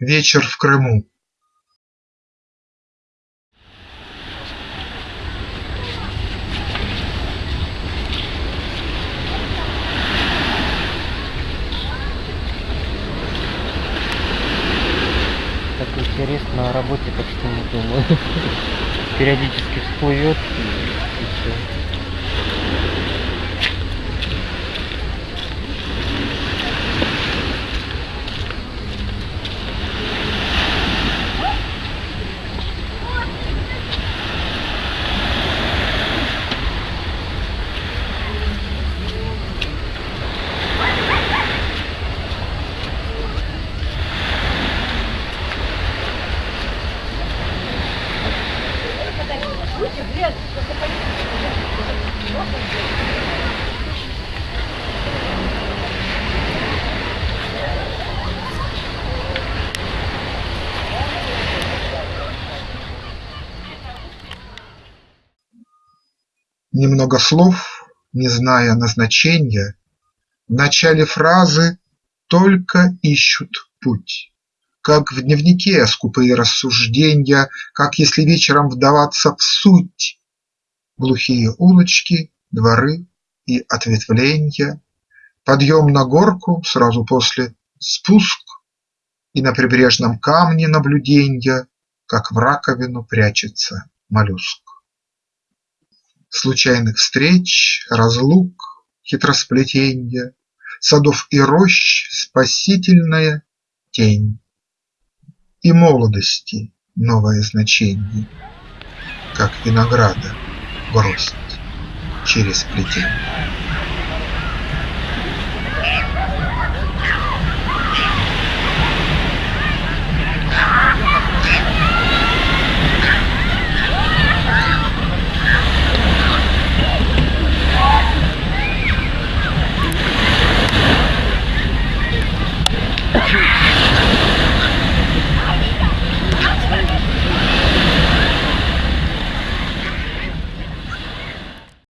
Вечер в Крыму такой интересно о работе почти не думаю. Периодически всплывет и, и все. Немного слов, не зная назначенья, В начале фразы только ищут путь, Как в дневнике скупые рассужденья, Как если вечером вдаваться в суть: Глухие улочки, дворы и ответвленья, Подъем на горку, сразу после спуск, И на прибрежном камне наблюденья, Как в раковину прячется моллюск. Случайных встреч, разлук, хитросплетенья, Садов и рощ спасительная тень И молодости новое значенье, Как винограда бросить через плетень